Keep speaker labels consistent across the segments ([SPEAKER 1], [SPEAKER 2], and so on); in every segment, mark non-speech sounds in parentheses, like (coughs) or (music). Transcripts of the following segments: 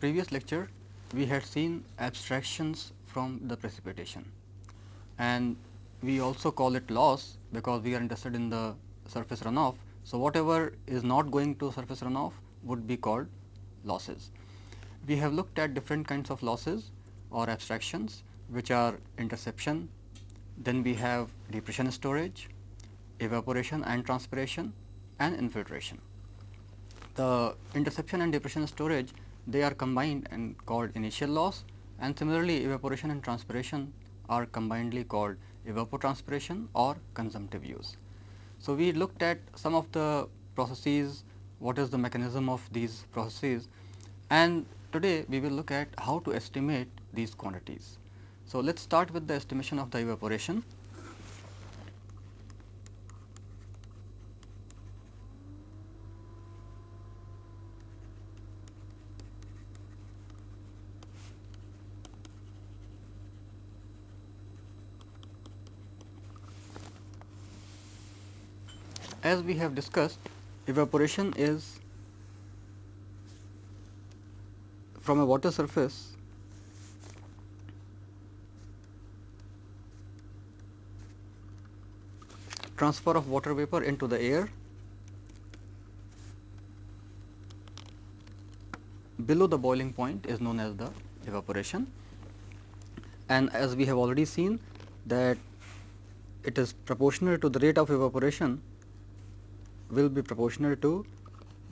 [SPEAKER 1] previous lecture, we had seen abstractions from the precipitation and we also call it loss because we are interested in the surface runoff. So, whatever is not going to surface runoff would be called losses. We have looked at different kinds of losses or abstractions which are interception, then we have depression storage, evaporation and transpiration and infiltration. The interception and depression storage they are combined and called initial loss and similarly evaporation and transpiration are combinedly called evapotranspiration or consumptive use. So, we looked at some of the processes, what is the mechanism of these processes and today we will look at how to estimate these quantities. So, let us start with the estimation of the evaporation. As we have discussed, evaporation is from a water surface transfer of water vapor into the air. Below the boiling point is known as the evaporation. And as we have already seen that it is proportional to the rate of evaporation will be proportional to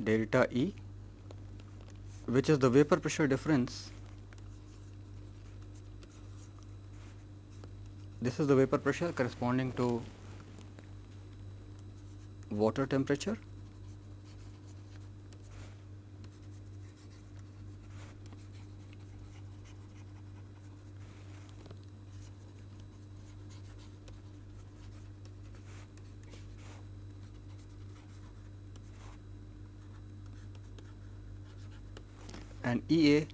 [SPEAKER 1] delta E which is the vapor pressure difference. This is the vapor pressure corresponding to water temperature and EA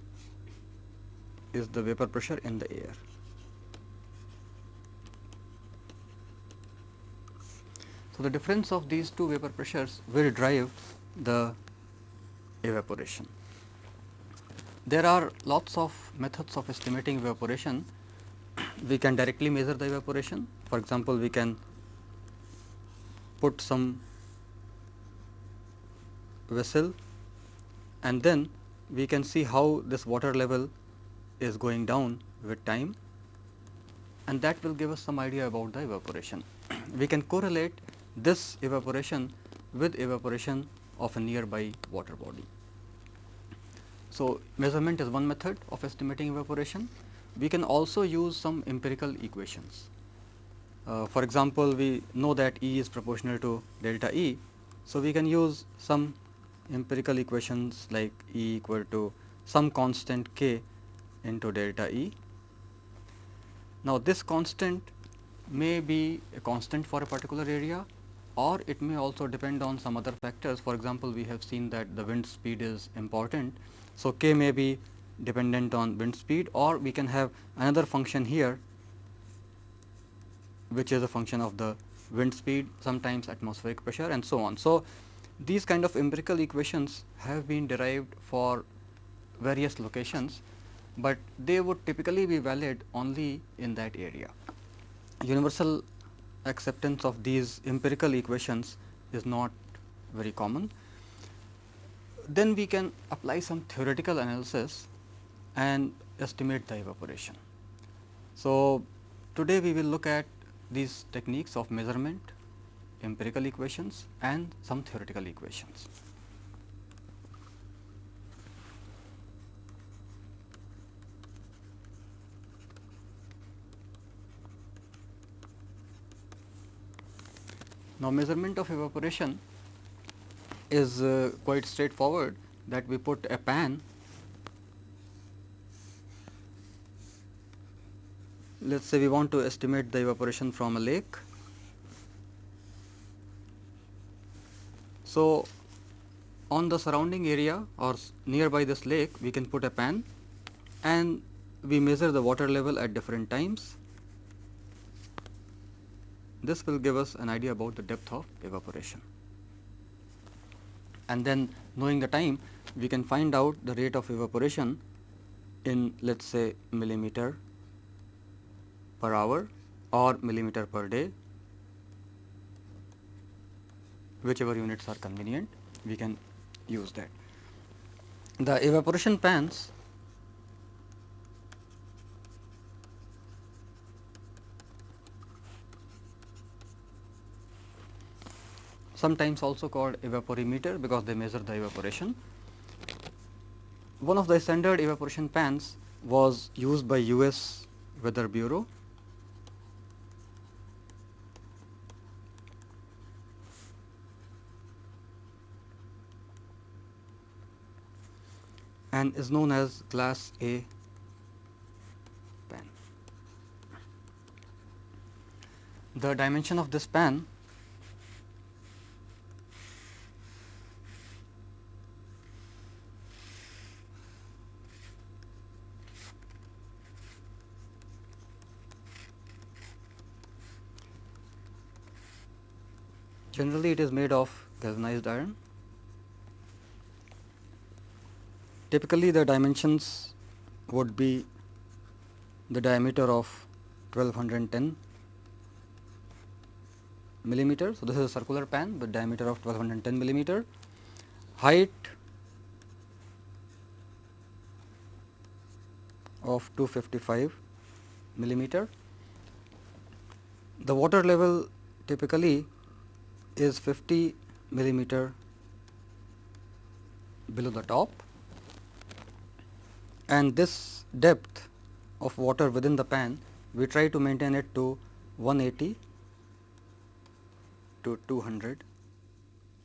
[SPEAKER 1] is the vapor pressure in the air. So, the difference of these two vapor pressures will drive the evaporation. There are lots of methods of estimating evaporation. (clears throat) We can directly measure the evaporation. For example, we can put some vessel and then we can see how this water level is going down with time and that will give us some idea about the evaporation. (clears throat) we can correlate this evaporation with evaporation of a nearby water body. So, measurement is one method of estimating evaporation. We can also use some empirical equations. Uh, for example, we know that E is proportional to delta E. So, we can use some empirical equations like E equal to some constant k into delta E. Now, this constant may be a constant for a particular area or it may also depend on some other factors. For example, we have seen that the wind speed is important. So, k may be dependent on wind speed or we can have another function here which is a function of the wind speed sometimes atmospheric pressure and so on. So, these kind of empirical equations have been derived for various locations, but they would typically be valid only in that area. Universal acceptance of these empirical equations is not very common. Then we can apply some theoretical analysis and estimate the evaporation. So, today we will look at these techniques of measurement empirical equations and some theoretical equations. Now, measurement of evaporation is uh, quite straightforward that we put a pan let us say we want to estimate the evaporation from a lake So, on the surrounding area or nearby this lake we can put a pan and we measure the water level at different times. This will give us an idea about the depth of evaporation. And then knowing the time we can find out the rate of evaporation in let us say millimeter per hour or millimeter per day whichever units are convenient we can use that. The evaporation pans sometimes also called evaporimeter because they measure the evaporation. One of the standard evaporation pans was used by US Weather Bureau and is known as class A pan. The dimension of this pan Generally, it is made of galvanized iron. Typically, the dimensions would be the diameter of 1210 millimeter. So, this is a circular pan with diameter of 1210 millimeter, height of 255 millimeter. The water level typically is 50 millimeter below the top and this depth of water within the pan we try to maintain it to 180 to 200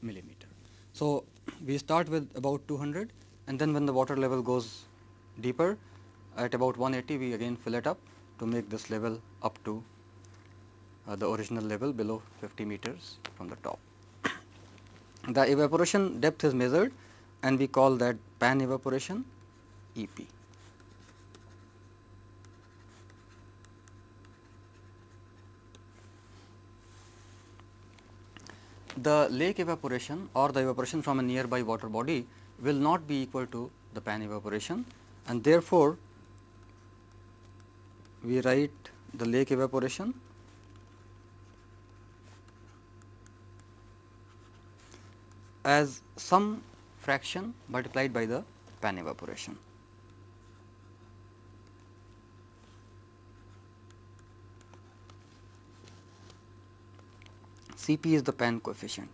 [SPEAKER 1] millimeter. So, we start with about 200 and then when the water level goes deeper at about 180 we again fill it up to make this level up to uh, the original level below 50 meters from the top. (coughs) The evaporation depth is measured and we call that pan evaporation EP. The lake evaporation or the evaporation from a nearby water body will not be equal to the pan evaporation and therefore, we write the lake evaporation as some fraction multiplied by the pan evaporation. Cp is the pan coefficient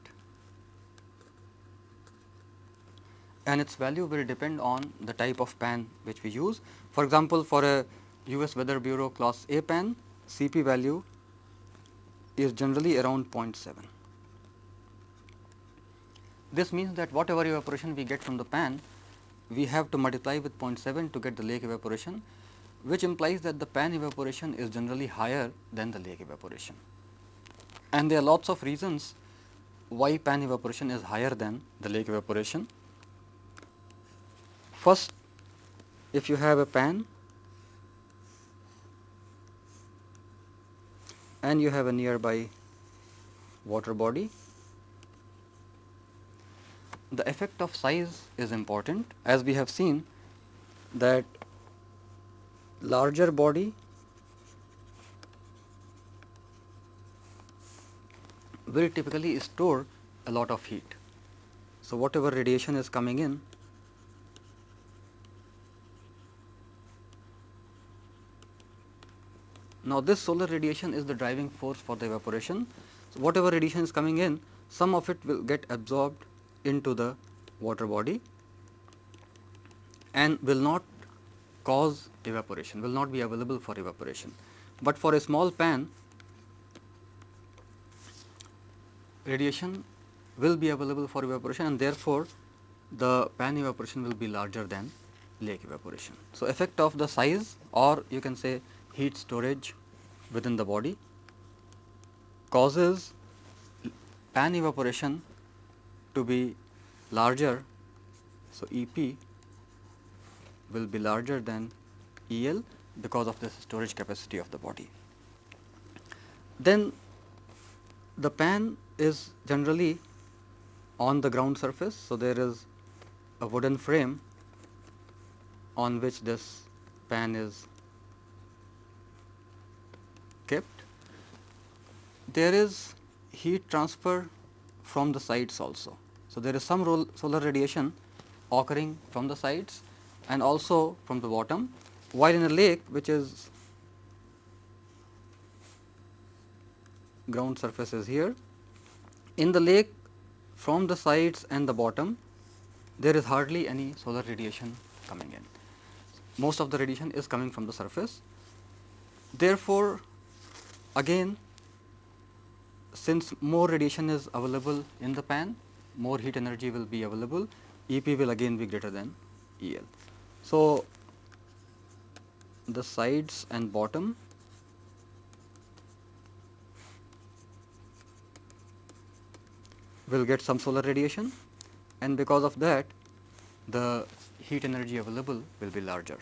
[SPEAKER 1] and its value will depend on the type of pan which we use. For example, for a US Weather Bureau class A pan, Cp value is generally around 0.7. This means that whatever evaporation we get from the pan, we have to multiply with 0.7 to get the lake evaporation, which implies that the pan evaporation is generally higher than the lake evaporation. And there are lots of reasons why pan evaporation is higher than the lake evaporation. First, if you have a pan and you have a nearby water body the effect of size is important as we have seen that larger body will typically store a lot of heat. So, whatever radiation is coming in Now, this solar radiation is the driving force for the evaporation. So, whatever radiation is coming in, some of it will get absorbed into the water body and will not cause evaporation, will not be available for evaporation. But for a small pan, radiation will be available for evaporation and therefore, the pan evaporation will be larger than lake evaporation. So, effect of the size or you can say heat storage within the body causes pan evaporation to be larger. So, E p will be larger than E L because of the storage capacity of the body. Then the pan is generally on the ground surface. So, there is a wooden frame on which this pan is kept. There is heat transfer from the sides also. So, there is some solar radiation occurring from the sides and also from the bottom, while in a lake which is ground surface is here. In the lake from the sides and the bottom there is hardly any solar radiation coming in. Most of the radiation is coming from the surface. Therefore, again since more radiation is available in the pan, more heat energy will be available, EP will again be greater than EL. So, the sides and bottom will get some solar radiation and because of that the heat energy available will be larger.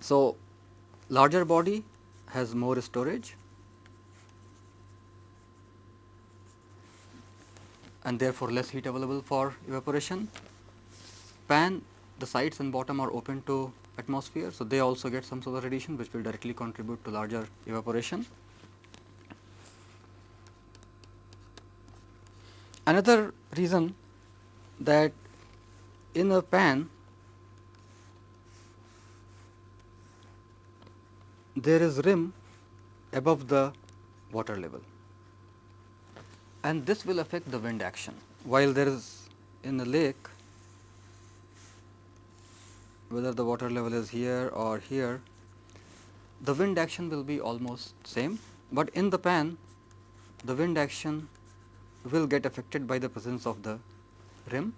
[SPEAKER 1] So, larger body has more storage and therefore, less heat available for evaporation. Pan the sides and bottom are open to atmosphere. So, they also get some solar radiation which will directly contribute to larger evaporation. Another reason that in a pan there is rim above the water level and this will affect the wind action. While there is in the lake whether the water level is here or here the wind action will be almost same, but in the pan the wind action will get affected by the presence of the rim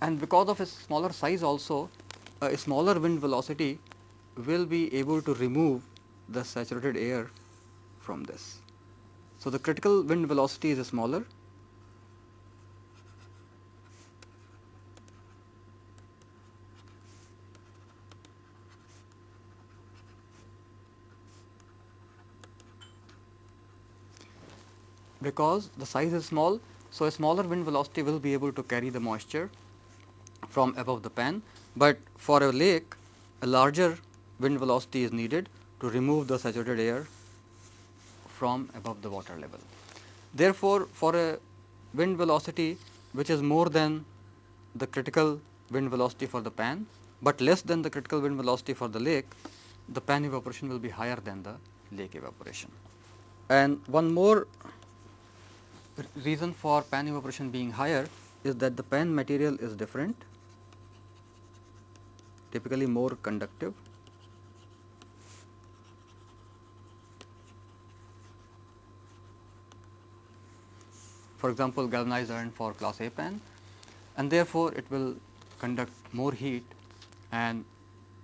[SPEAKER 1] and because of its smaller size also a smaller wind velocity will be able to remove the saturated air from this. So, the critical wind velocity is smaller because the size is small. So, a smaller wind velocity will be able to carry the moisture from above the pan, but for a lake a larger wind velocity is needed to remove the saturated air from above the water level. Therefore, for a wind velocity which is more than the critical wind velocity for the pan, but less than the critical wind velocity for the lake, the pan evaporation will be higher than the lake evaporation. And one more reason for pan evaporation being higher is that the pan material is different typically more conductive. For example, galvanized iron for class A pan and therefore, it will conduct more heat and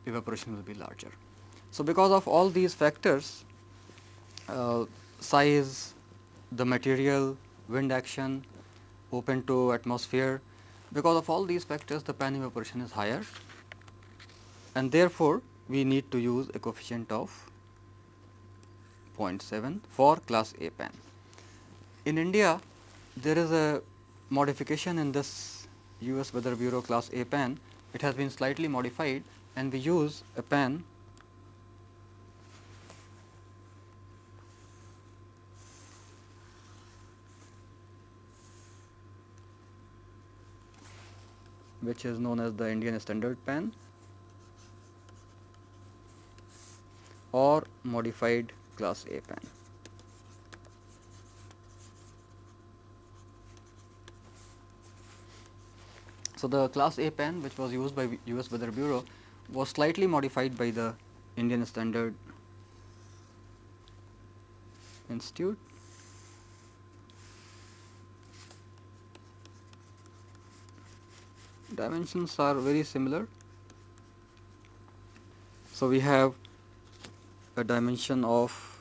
[SPEAKER 1] evaporation will be larger. So, because of all these factors uh, size, the material, wind action, open to atmosphere, because of all these factors the pan evaporation is higher and therefore, we need to use a coefficient of 0.7 for class A pan. In India, there is a modification in this US Weather Bureau class A pan. It has been slightly modified and we use a pan which is known as the Indian standard pan or modified class A pan. So, the class A pan which was used by US Weather Bureau was slightly modified by the Indian Standard Institute. Dimensions are very similar. So, we have a dimension of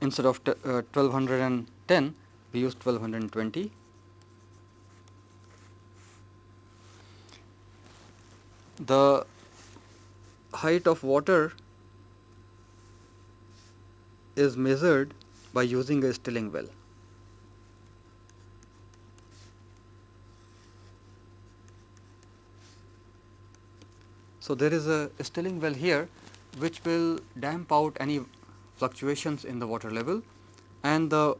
[SPEAKER 1] instead of uh, 1210 we use 1220 the height of water is measured by using a Stilling well. So, there is a Stilling well here which will damp out any fluctuations in the water level and the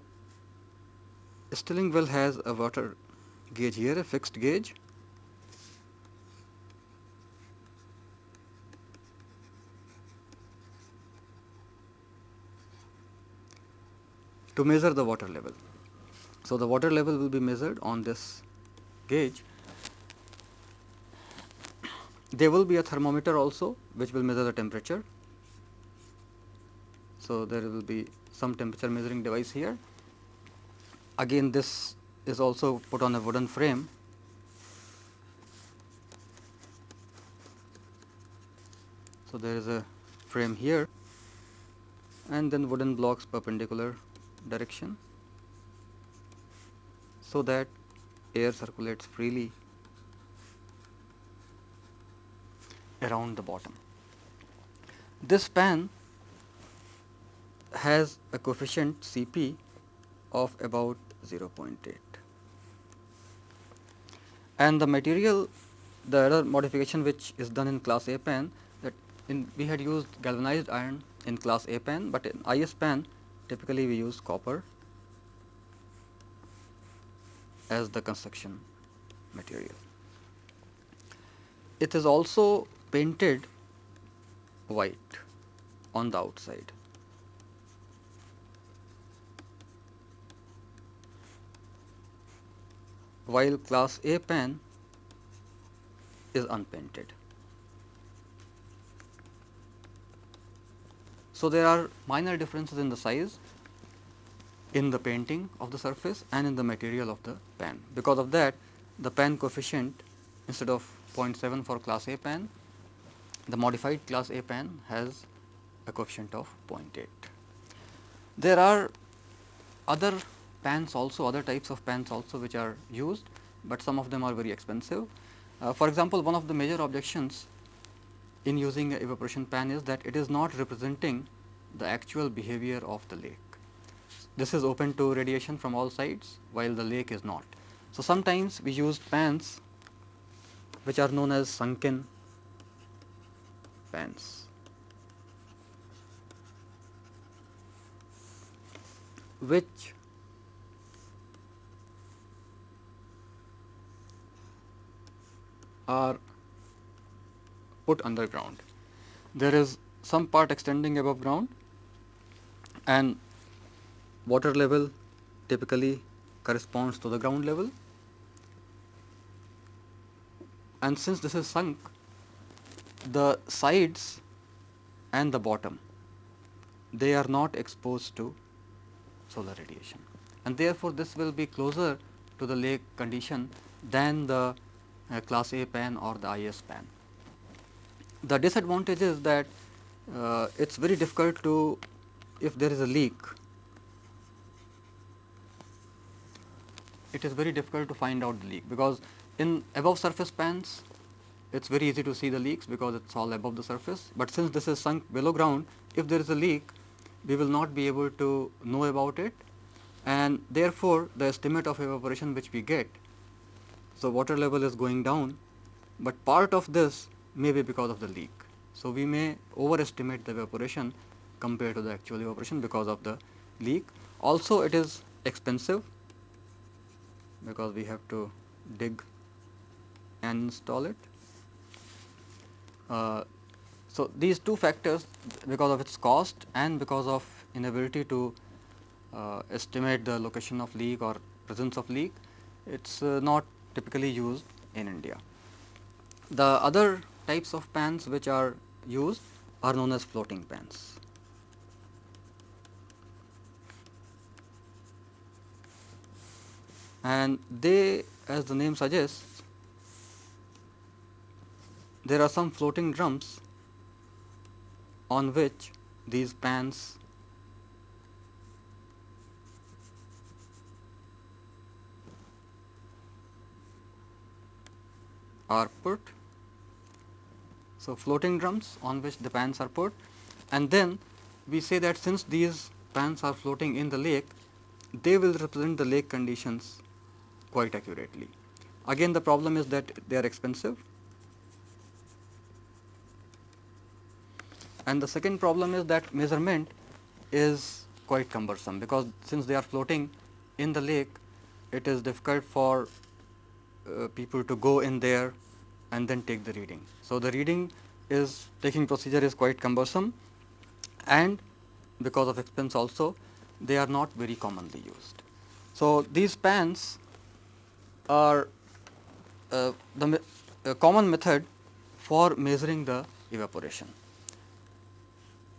[SPEAKER 1] Stilling well has a water gauge here a fixed gauge to measure the water level. So, the water level will be measured on this gauge. There will be a thermometer also which will measure the temperature. So, there will be some temperature measuring device here. Again this is also put on a wooden frame. So, there is a frame here and then wooden blocks perpendicular direction so that air circulates freely around the bottom. This pan has a coefficient Cp of about 0.8 and the material the other modification which is done in class A pan that in we had used galvanized iron in class A pan, but in IS pan typically we use copper as the construction material. It is also painted white on the outside. while class A pen is unpainted. So, there are minor differences in the size in the painting of the surface and in the material of the pen. Because of that the pan coefficient instead of 0.7 for class A pan, the modified class A pan has a coefficient of 0.8. There are other pans also other types of pans also which are used, but some of them are very expensive. Uh, for example, one of the major objections in using a evaporation pan is that it is not representing the actual behavior of the lake. This is open to radiation from all sides while the lake is not. So, sometimes we use pans which are known as sunken pans. which are put underground. There is some part extending above ground and water level typically corresponds to the ground level and since this is sunk the sides and the bottom. They are not exposed to solar radiation. And therefore, this will be closer to the lake condition than the uh, class A pan or the IS pan. The disadvantage is that uh, it is very difficult to if there is a leak it is very difficult to find out the leak. Because in above surface pans it is very easy to see the leaks because it is all above the surface, but since this is sunk below ground if there is a leak we will not be able to know about it and therefore, the estimate of evaporation which we get so, water level is going down, but part of this may be because of the leak. So, we may overestimate the evaporation compared to the actual evaporation because of the leak. Also, it is expensive because we have to dig and install it. Uh, so, these two factors because of its cost and because of inability to uh, estimate the location of leak or presence of leak, it is uh, not typically used in India. The other types of pans which are used are known as floating pans. And they as the name suggests there are some floating drums on which these pans are put. So, floating drums on which the pans are put and then we say that since these pans are floating in the lake, they will represent the lake conditions quite accurately. Again the problem is that they are expensive and the second problem is that measurement is quite cumbersome because since they are floating in the lake it is difficult for uh, people to go in there and then take the reading. So, the reading is taking procedure is quite cumbersome and because of expense also they are not very commonly used. So, these pans are uh, the me uh, common method for measuring the evaporation.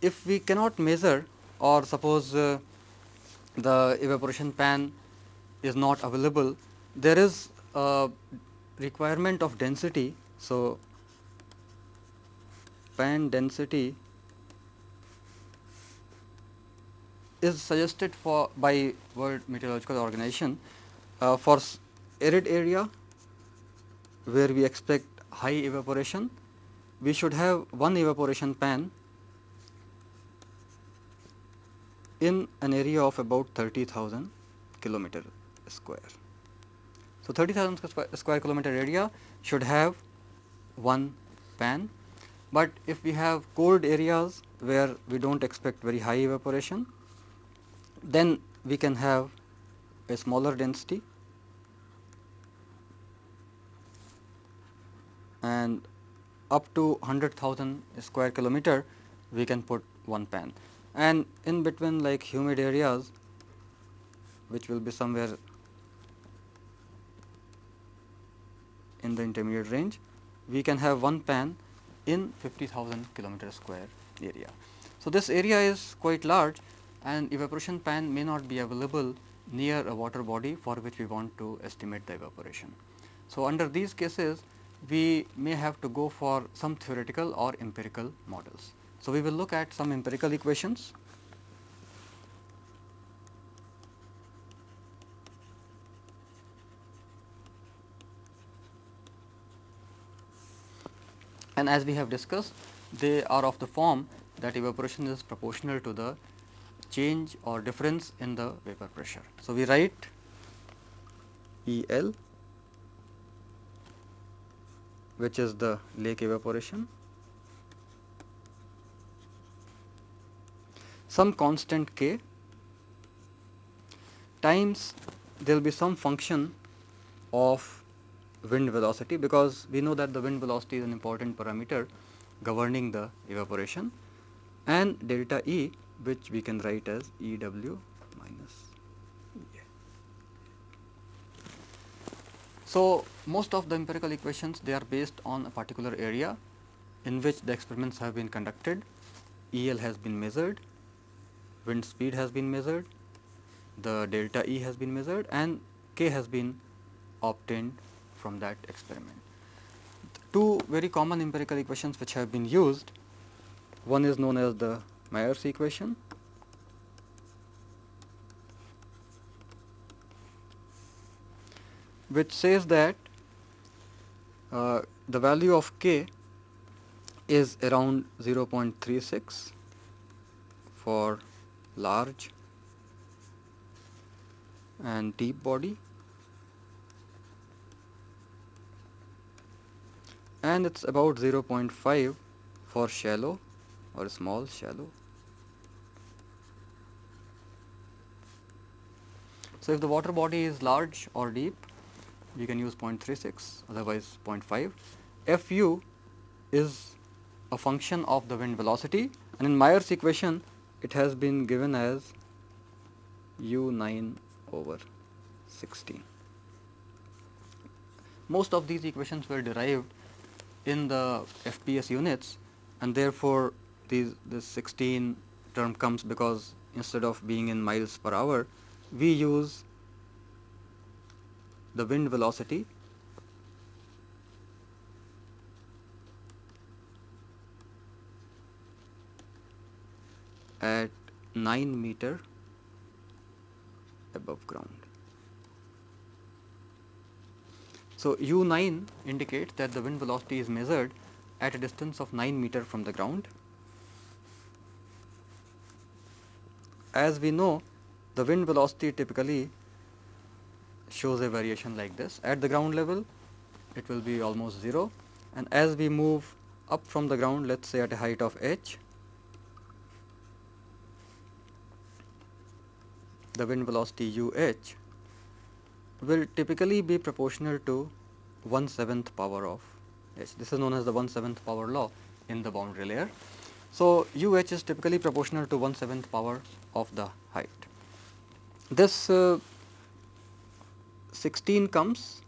[SPEAKER 1] If we cannot measure or suppose uh, the evaporation pan is not available, there is a requirement of density. So, pan density is suggested for by World Meteorological Organization uh, for arid area where we expect high evaporation, we should have one evaporation pan in an area of about 30,000 kilometer square. So, 30,000 square kilometer area should have one pan, but if we have cold areas where we do not expect very high evaporation, then we can have a smaller density. And up to 100,000 square kilometer we can put one pan and in between like humid areas which will be somewhere in the intermediate range we can have one pan in 50,000 kilometer square area. So, this area is quite large and evaporation pan may not be available near a water body for which we want to estimate the evaporation. So, under these cases we may have to go for some theoretical or empirical models. So, we will look at some empirical equations. And as we have discussed, they are of the form that evaporation is proportional to the change or difference in the vapor pressure. So, we write E L which is the lake evaporation, some constant k times there will be some function of wind velocity because we know that the wind velocity is an important parameter governing the evaporation and delta E which we can write as E w minus E. So, most of the empirical equations they are based on a particular area in which the experiments have been conducted, EL has been measured, wind speed has been measured, the delta E has been measured and K has been obtained from that experiment. Two very common empirical equations which have been used, one is known as the Meyer's equation which says that uh, the value of k is around 0.36 for large and deep body and it is about 0.5 for shallow or small shallow. So, if the water body is large or deep we can use 0.36 otherwise 0.5. Fu is a function of the wind velocity and in Meyer's equation it has been given as u 9 over 16. Most of these equations were derived in the FPS units and therefore, these this 16 term comes because instead of being in miles per hour we use the wind velocity at 9 meter above ground. So, u 9 indicates that the wind velocity is measured at a distance of 9 meter from the ground as we know the wind velocity typically shows a variation like this. At the ground level it will be almost 0 and as we move up from the ground let us say at a height of h the wind velocity u h will typically be proportional to 1 seventh power of h. This is known as the 1 seventh power law in the boundary layer. So, u h is typically proportional to 1 seventh power of the height. This uh, 16 comes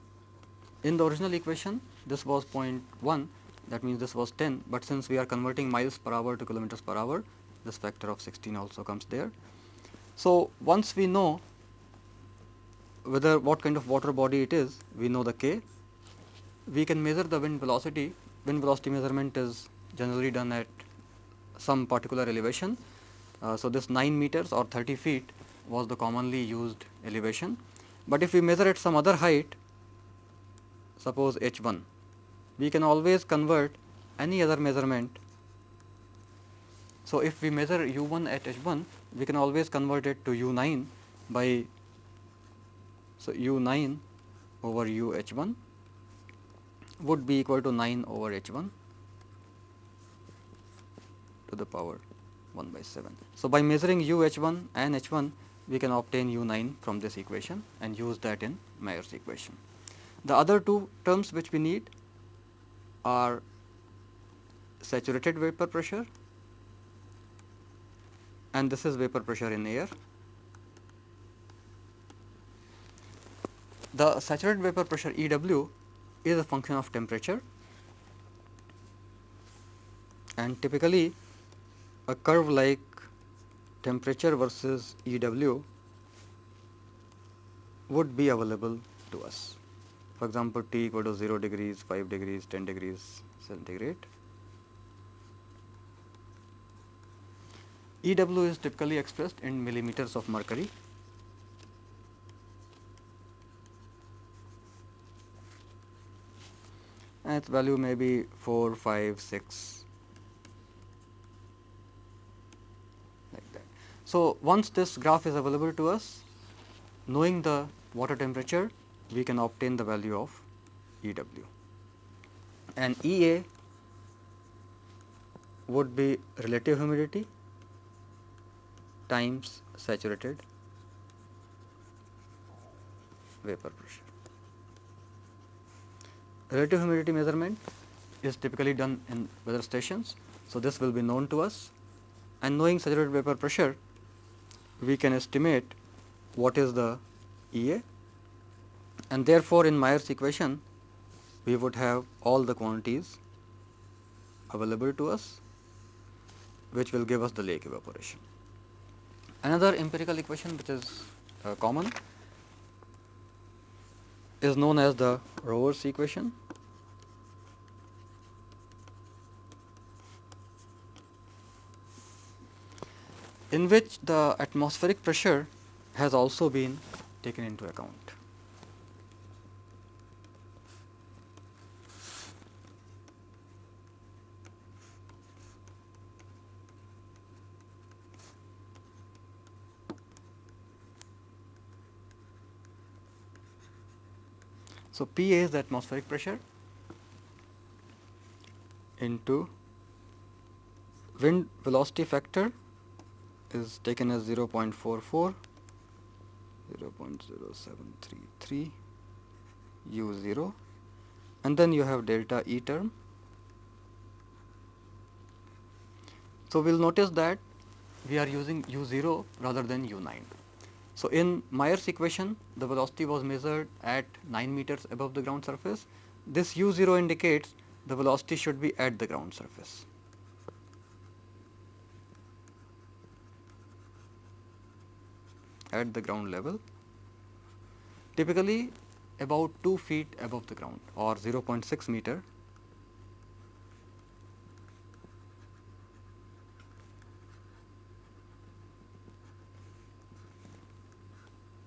[SPEAKER 1] in the original equation this was 0.1 that means this was 10, but since we are converting miles per hour to kilometers per hour this factor of 16 also comes there. So, once we know whether what kind of water body it is we know the k we can measure the wind velocity wind velocity measurement is generally done at some particular elevation. Uh, so, this 9 meters or 30 feet was the commonly used elevation, but if we measure at some other height suppose h 1 we can always convert any other measurement. So, if we measure u 1 at h 1 we can always convert it to u 9 by so u 9 over u h 1 would be equal to 9 over h 1 to the power 1 by 7. So, by measuring u h 1 and h 1 we can obtain u 9 from this equation and use that in Meyer's equation. The other two terms which we need are saturated vapor pressure and this is vapor pressure in air. The saturated vapor pressure E w is a function of temperature and typically a curve like temperature versus E w would be available to us for example, T equal to 0 degrees, 5 degrees, 10 degrees centigrade. EW is typically expressed in millimeters of mercury. and its value may be 4, 5, 6 like that. So, once this graph is available to us, knowing the water temperature we can obtain the value of E w and E a would be relative humidity times saturated vapor pressure. Relative humidity measurement is typically done in weather stations. So, this will be known to us and knowing saturated vapor pressure we can estimate what is the E a and therefore, in Meyer's equation we would have all the quantities available to us which will give us the lake evaporation. Another empirical equation which is uh, common is known as the Rohwer's equation. in which the atmospheric pressure has also been taken into account. So, P is the atmospheric pressure into wind velocity factor is taken as 0 0.44, 0 0.0733 u 0 and then you have delta E term. So, we will notice that we are using u 0 rather than u 9. So, in Meyer's equation the velocity was measured at 9 meters above the ground surface. This u 0 indicates the velocity should be at the ground surface. at the ground level typically about 2 feet above the ground or 0.6 meter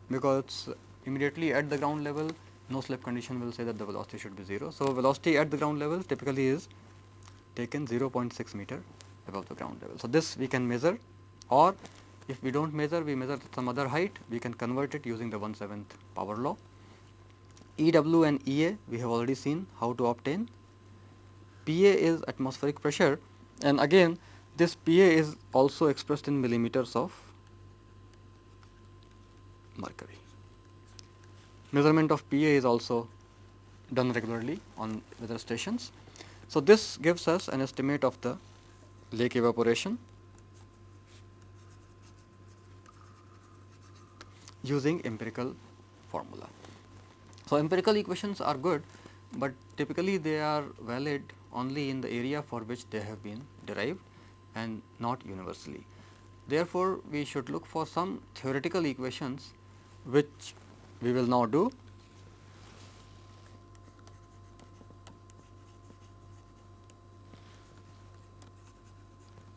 [SPEAKER 1] because immediately at the ground level no slip condition will say that the velocity should be 0. So, velocity at the ground level typically is taken 0.6 meter above the ground level. So, this we can measure or If we do not measure, we measure some other height, we can convert it using the 1 7th power law. EW and EA we have already seen how to obtain. PA is atmospheric pressure and again this PA is also expressed in millimeters of mercury. Measurement of PA is also done regularly on weather stations. So, this gives us an estimate of the lake evaporation using empirical formula. So, empirical equations are good, but typically they are valid only in the area for which they have been derived and not universally. Therefore, we should look for some theoretical equations which we will now do.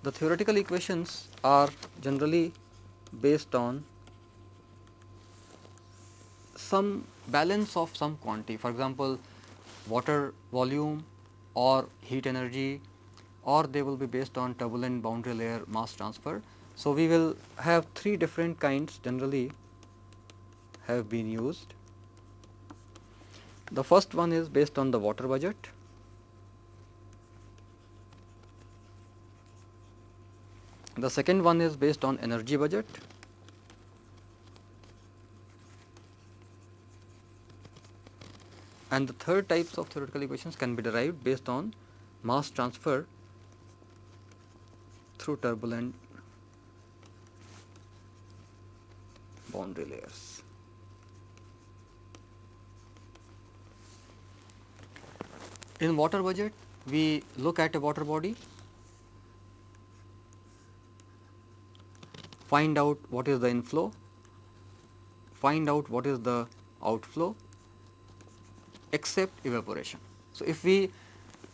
[SPEAKER 1] The theoretical equations are generally based on some balance of some quantity for example, water volume or heat energy or they will be based on turbulent boundary layer mass transfer. So, we will have three different kinds generally have been used. The first one is based on the water budget. The second one is based on energy budget. And the third types of theoretical equations can be derived based on mass transfer through turbulent boundary layers. In water budget, we look at a water body, find out what is the inflow, find out what is the outflow except evaporation. So, if we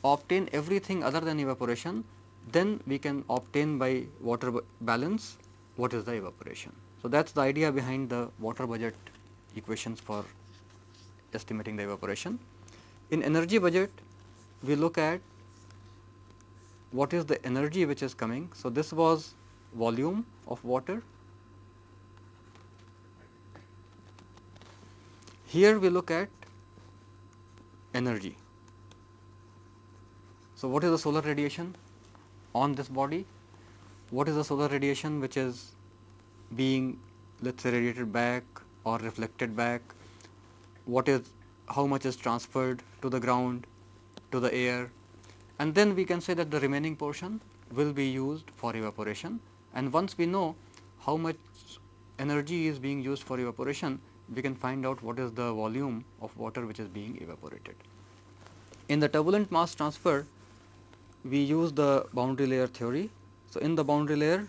[SPEAKER 1] obtain everything other than evaporation, then we can obtain by water balance what is the evaporation. So, that is the idea behind the water budget equations for estimating the evaporation. In energy budget, we look at what is the energy which is coming. So, this was volume of water. Here we look at energy. So, what is the solar radiation on this body? What is the solar radiation which is being let us say radiated back or reflected back? What is how much is transferred to the ground, to the air and then we can say that the remaining portion will be used for evaporation and once we know how much energy is being used for evaporation, we can find out what is the volume of water which is being evaporated. In the turbulent mass transfer, we use the boundary layer theory. So, in the boundary layer,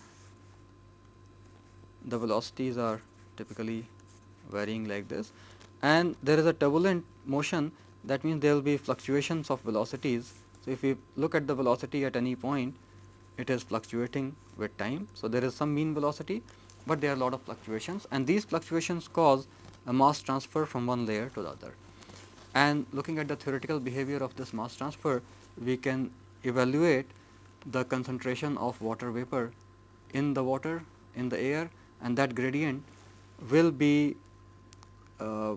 [SPEAKER 1] the velocities are typically varying like this and there is a turbulent motion that means there will be fluctuations of velocities. So, if we look at the velocity at any point, it is fluctuating with time. So, there is some mean velocity, but there are a lot of fluctuations and these fluctuations cause a mass transfer from one layer to the other. And looking at the theoretical behavior of this mass transfer, we can evaluate the concentration of water vapor in the water in the air and that gradient will be uh,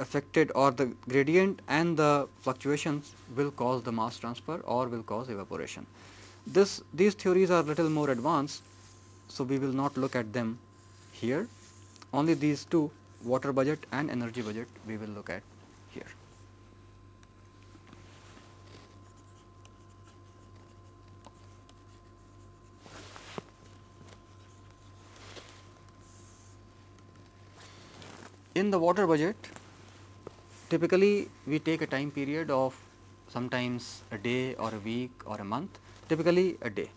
[SPEAKER 1] affected or the gradient and the fluctuations will cause the mass transfer or will cause evaporation. This these theories are little more advanced, so we will not look at them here. Only these two water budget and energy budget we will look at here. In the water budget, typically we take a time period of sometimes a day or a week or a month, typically a day.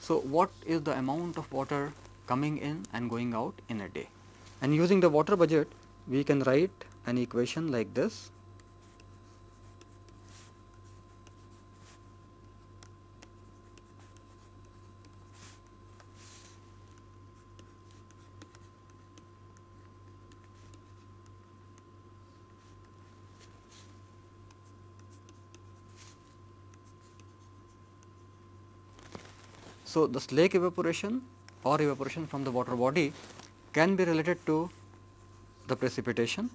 [SPEAKER 1] So, what is the amount of water coming in and going out in a day? And using the water budget, we can write an equation like this. So, the lake evaporation or evaporation from the water body can be related to the precipitation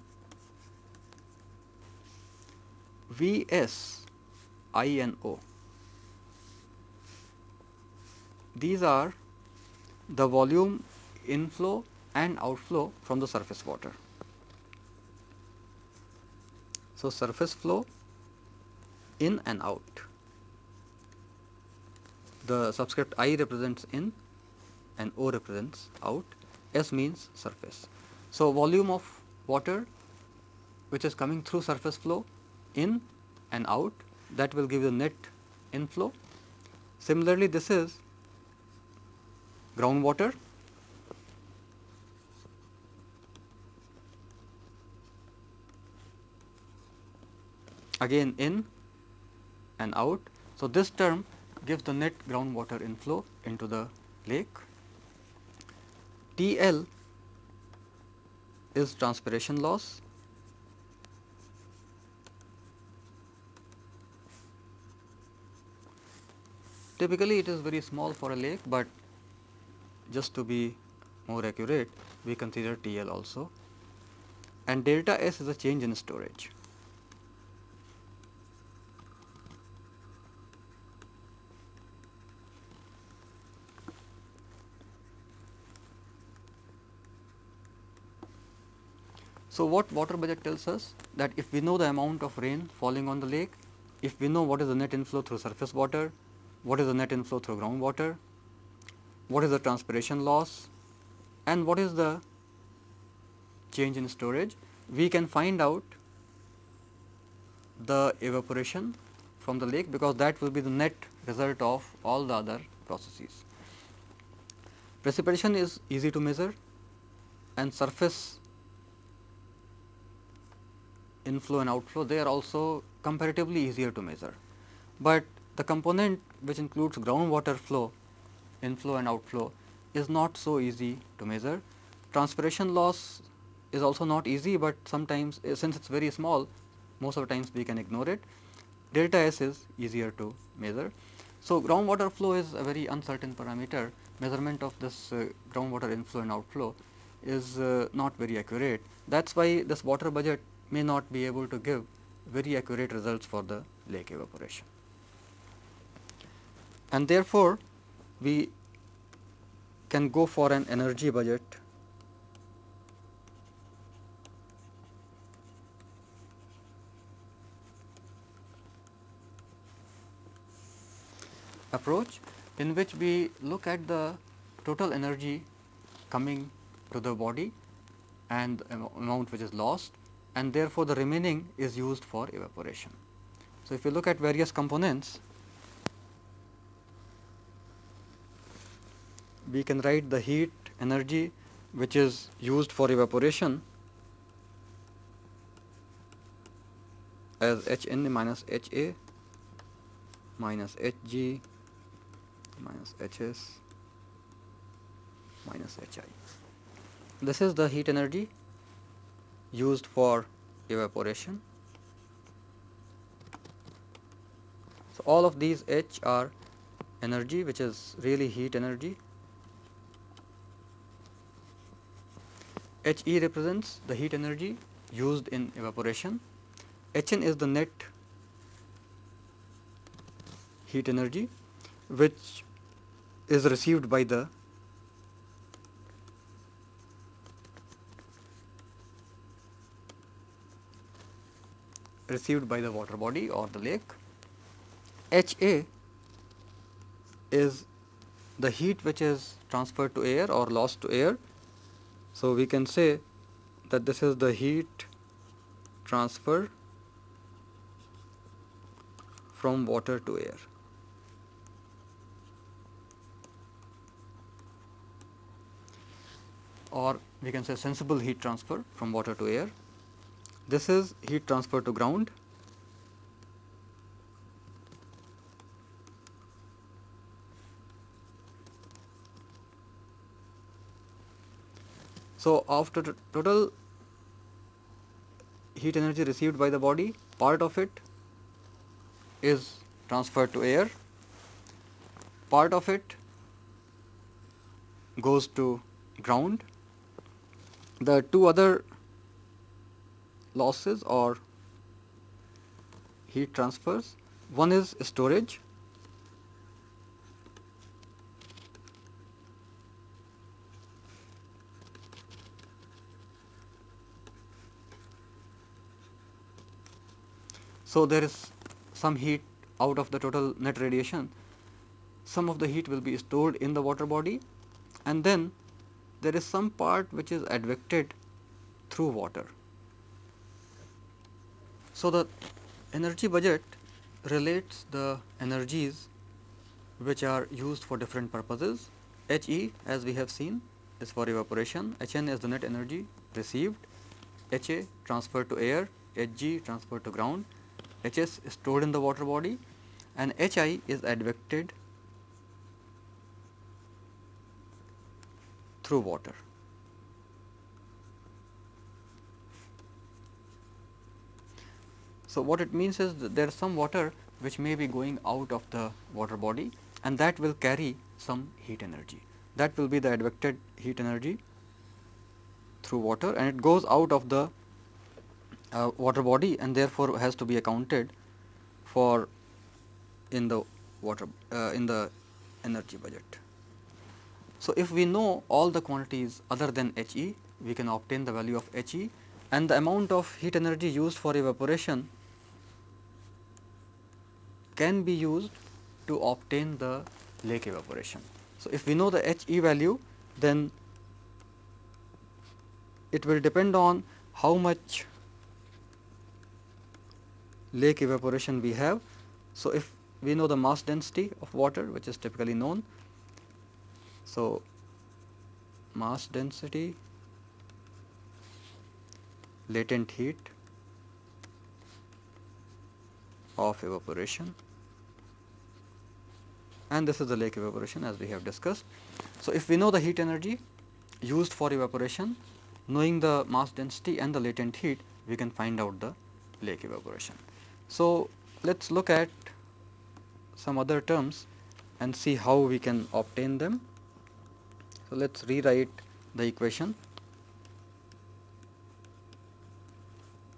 [SPEAKER 1] V s I and O. These are the volume inflow and outflow from the surface water. So, surface flow in and out. The subscript I represents in and O represents out, S means surface. So, volume of water which is coming through surface flow in and out that will give the net inflow. Similarly, this is groundwater again in and out. So, this term gives the net groundwater inflow into the lake. T L is transpiration loss Typically, it is very small for a lake, but just to be more accurate, we consider TL also and delta S is a change in storage. So, what water budget tells us that if we know the amount of rain falling on the lake, if we know what is the net inflow through surface water, what is the net inflow through groundwater, what is the transpiration loss and what is the change in storage, we can find out the evaporation from the lake because that will be the net result of all the other processes. Precipitation is easy to measure and surface inflow and outflow they are also comparatively easier to measure, but the component which includes groundwater flow, inflow and outflow is not so easy to measure. Transpiration loss is also not easy, but sometimes eh, since it is very small most of the times we can ignore it. Delta S is easier to measure. So, groundwater flow is a very uncertain parameter measurement of this uh, groundwater inflow and outflow is uh, not very accurate. That is why this water budget may not be able to give very accurate results for the lake evaporation. And therefore, we can go for an energy budget approach in which we look at the total energy coming to the body and amount which is lost and therefore, the remaining is used for evaporation. So, if you look at various components we can write the heat energy which is used for evaporation as H n minus H a minus H g minus H s minus H i. This is the heat energy used for evaporation. So, all of these H are energy which is really heat energy H e represents the heat energy used in evaporation, H n is the net heat energy which is received by the received by the water body or the lake. H A is the heat which is transferred to air or lost to air so, we can say that this is the heat transfer from water to air. or we can say sensible heat transfer from water to air. This is heat transfer to ground So, after total heat energy received by the body, part of it is transferred to air, part of it goes to ground. The two other losses or heat transfers, one is storage. So, there is some heat out of the total net radiation, some of the heat will be stored in the water body. And then there is some part which is advected through water. So, the energy budget relates the energies which are used for different purposes. HE as we have seen is for evaporation, HN is the net energy received, HA transferred to air, Hg transferred to ground. Hs is stored in the water body. And Hi is advected through water. So, what it means is that there is some water which may be going out of the water body and that will carry some heat energy. That will be the advected heat energy through water and it goes out of the uh, water body and therefore, has to be accounted for in the water uh, in the energy budget. So, if we know all the quantities other than He, we can obtain the value of He and the amount of heat energy used for evaporation can be used to obtain the lake evaporation. So, if we know the He value then it will depend on how much lake evaporation we have. So, if we know the mass density of water which is typically known. So, mass density, latent heat of evaporation and this is the lake evaporation as we have discussed. So, if we know the heat energy used for evaporation, knowing the mass density and the latent heat, we can find out the lake evaporation. So, let us look at some other terms and see how we can obtain them. So, let us rewrite the equation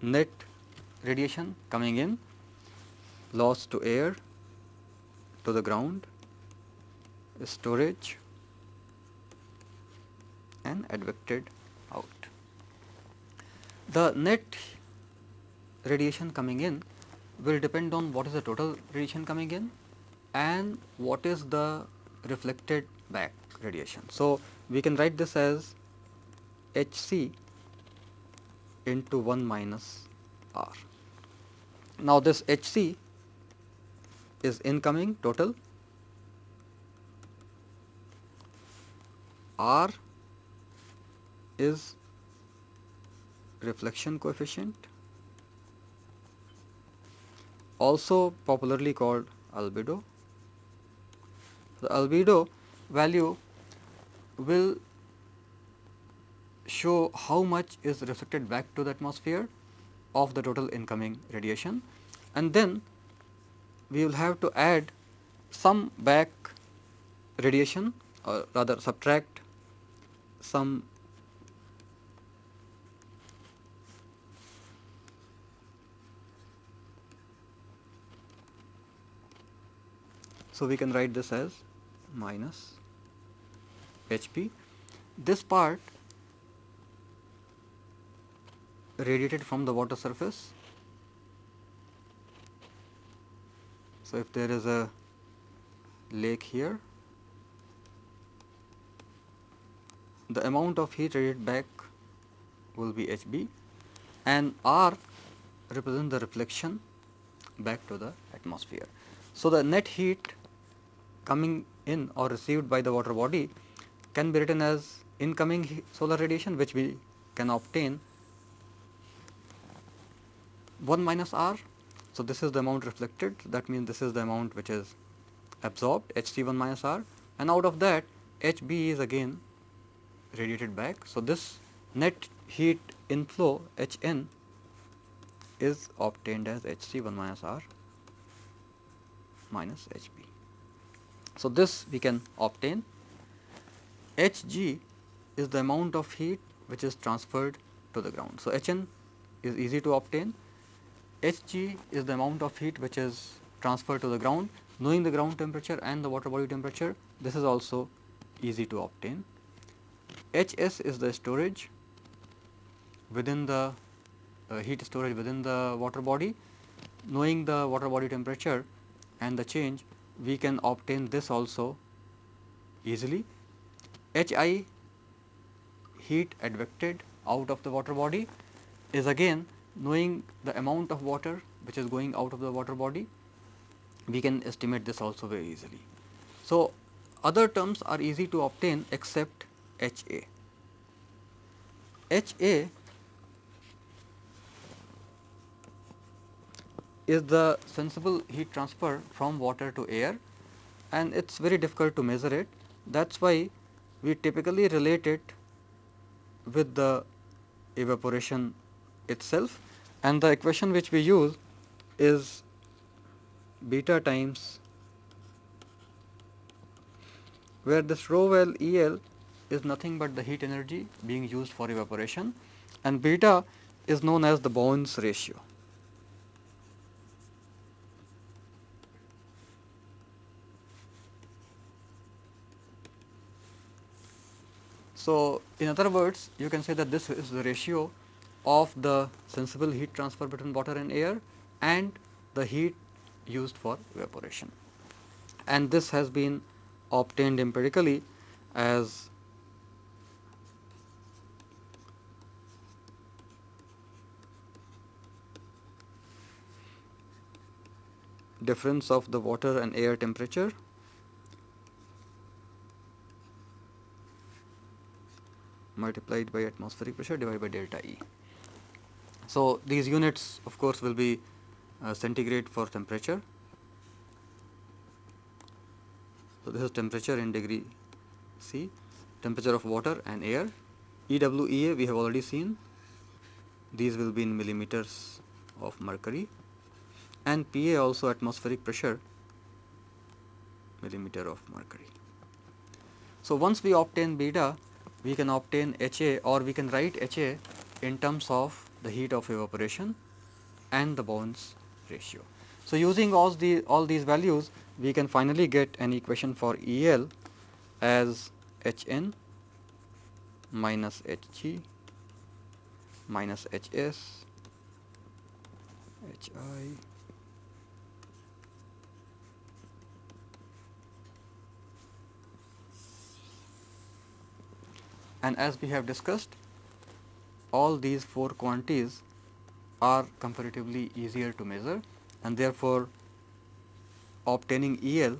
[SPEAKER 1] net radiation coming in loss to air to the ground storage and advected out. The net radiation coming in will depend on what is the total radiation coming in and what is the reflected back radiation. So, we can write this as H c into 1 minus R. Now, this H c is incoming total, R is reflection coefficient also popularly called albedo. The albedo value will show how much is reflected back to the atmosphere of the total incoming radiation and then we will have to add some back radiation or rather subtract some So, we can write this as minus Hb. This part radiated from the water surface. So, if there is a lake here, the amount of heat radiated back will be Hb and R represent the reflection back to the atmosphere. So, the net heat coming in or received by the water body can be written as incoming solar radiation which we can obtain 1 minus R. So, this is the amount reflected that means this is the amount which is absorbed Hc 1 minus R and out of that Hb is again radiated back. So, this net heat inflow Hn is obtained as Hc 1 minus R minus Hb. So, this we can obtain Hg is the amount of heat which is transferred to the ground. So, Hn is easy to obtain, Hg is the amount of heat which is transferred to the ground knowing the ground temperature and the water body temperature this is also easy to obtain. Hs is the storage within the uh, heat storage within the water body knowing the water body temperature and the change we can obtain this also easily. Hi heat advected out of the water body is again knowing the amount of water which is going out of the water body we can estimate this also very easily. So, other terms are easy to obtain except HA. HA is the sensible heat transfer from water to air and it is very difficult to measure it. That is why we typically relate it with the evaporation itself and the equation which we use is beta times where this rho L E L is nothing but the heat energy being used for evaporation and beta is known as the Bowen's ratio. So, in other words you can say that this is the ratio of the sensible heat transfer between water and air and the heat used for evaporation. And this has been obtained empirically as difference of the water and air temperature multiplied by atmospheric pressure divided by delta E. So, these units of course will be uh, centigrade for temperature. So, this is temperature in degree C, temperature of water and air. EWEA we have already seen, these will be in millimeters of mercury and PA also atmospheric pressure millimeter of mercury. So, once we obtain beta, we can obtain HA or we can write HA in terms of the heat of evaporation and the Bowen's ratio. So, using all, the, all these values we can finally get an equation for E L as H n minus H g minus H s and as we have discussed all these four quantities are comparatively easier to measure and therefore, obtaining E L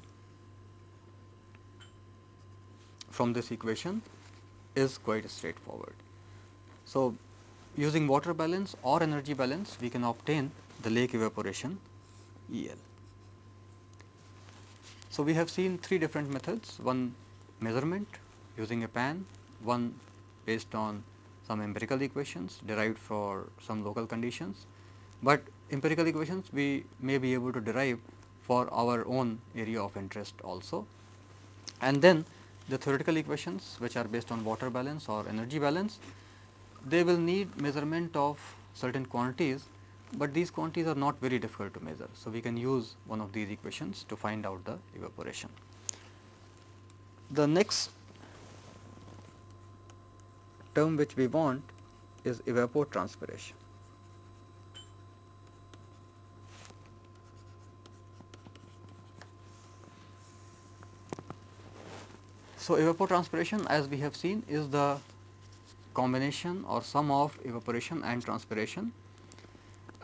[SPEAKER 1] from this equation is quite straightforward. So, using water balance or energy balance we can obtain the lake evaporation E L. So, we have seen three different methods one measurement using a pan, one based on some empirical equations derived for some local conditions, but empirical equations we may be able to derive for our own area of interest also. And then the theoretical equations which are based on water balance or energy balance, they will need measurement of certain quantities, but these quantities are not very difficult to measure. So, we can use one of these equations to find out the evaporation. The next term which we want is evapotranspiration. So, evapotranspiration as we have seen is the combination or sum of evaporation and transpiration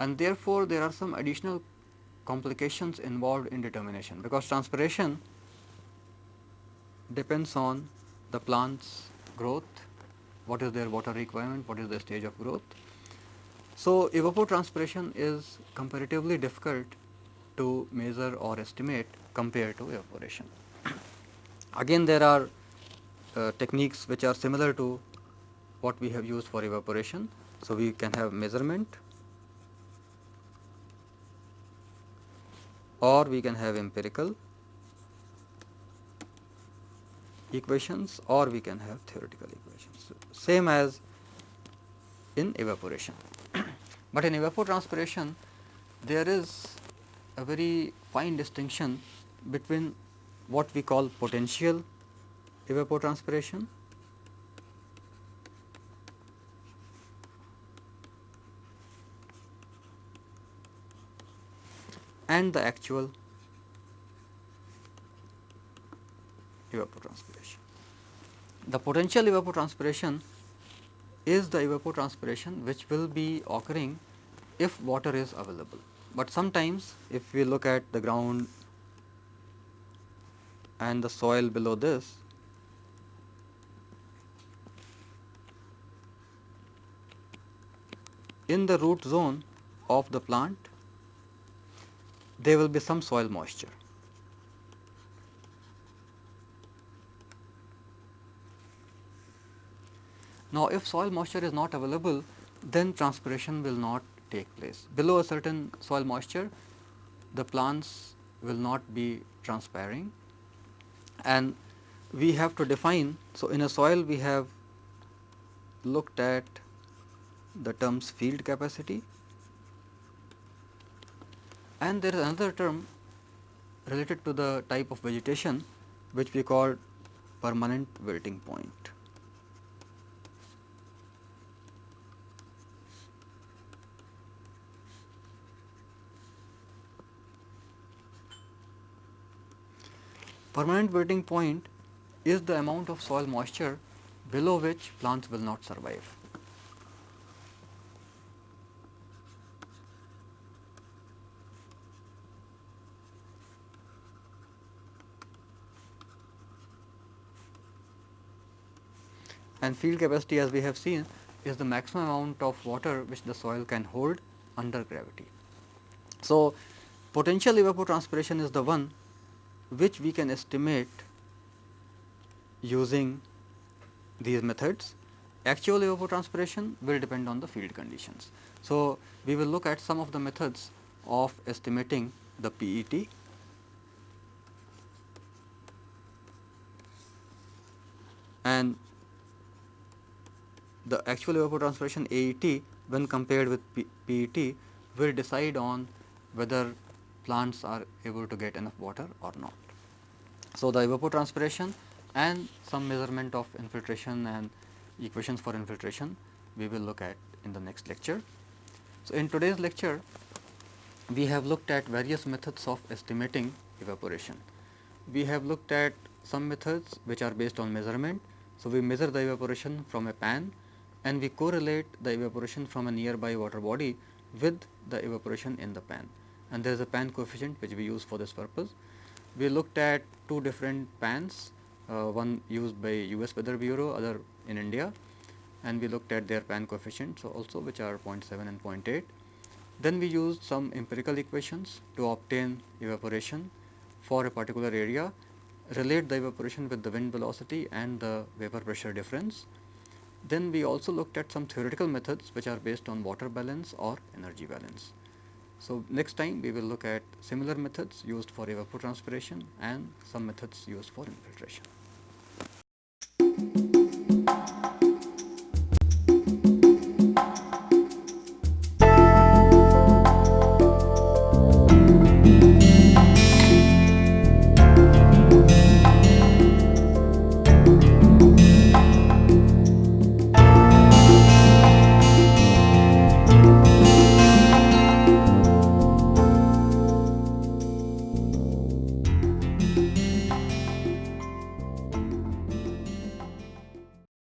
[SPEAKER 1] and therefore, there are some additional complications involved in determination because transpiration depends on the plant's growth what is their water requirement, what is the stage of growth. So, evapotranspiration is comparatively difficult to measure or estimate compared to evaporation. Again there are uh, techniques which are similar to what we have used for evaporation. So, we can have measurement or we can have empirical equations or we can have theoretical equations same as in evaporation. (coughs) but in evapotranspiration there is a very fine distinction between what we call potential evapotranspiration and the actual evapotranspiration. The potential evapotranspiration is the evapotranspiration which will be occurring if water is available. But sometimes if we look at the ground and the soil below this, in the root zone of the plant there will be some soil moisture. Now, if soil moisture is not available, then transpiration will not take place. Below a certain soil moisture, the plants will not be transpiring and we have to define. So, in a soil we have looked at the terms field capacity and there is another term related to the type of vegetation which we call permanent wilting point. Permanent wilting point is the amount of soil moisture below which plants will not survive. and field capacity as we have seen is the maximum amount of water which the soil can hold under gravity. So, potential evapotranspiration is the one which we can estimate using these methods. Actual evapotranspiration will depend on the field conditions. So, we will look at some of the methods of estimating the PET and the actual evapotranspiration AET when compared with P PET will decide on whether plants are able to get enough water or not. So, the evapotranspiration and some measurement of infiltration and equations for infiltration we will look at in the next lecture. So, in today's lecture we have looked at various methods of estimating evaporation. We have looked at some methods which are based on measurement. So, we measure the evaporation from a pan and we correlate the evaporation from a nearby water body with the evaporation in the pan and there is a pan coefficient which we use for this purpose. We looked at two different pans, uh, one used by US Weather Bureau, other in India and we looked at their pan coefficients also which are 0.7 and 0.8. Then we used some empirical equations to obtain evaporation for a particular area, relate the evaporation with the wind velocity and the vapor pressure difference then we also looked at some theoretical methods which are based on water balance or energy balance. So, next time we will look at similar methods used for evapotranspiration and some methods used for infiltration.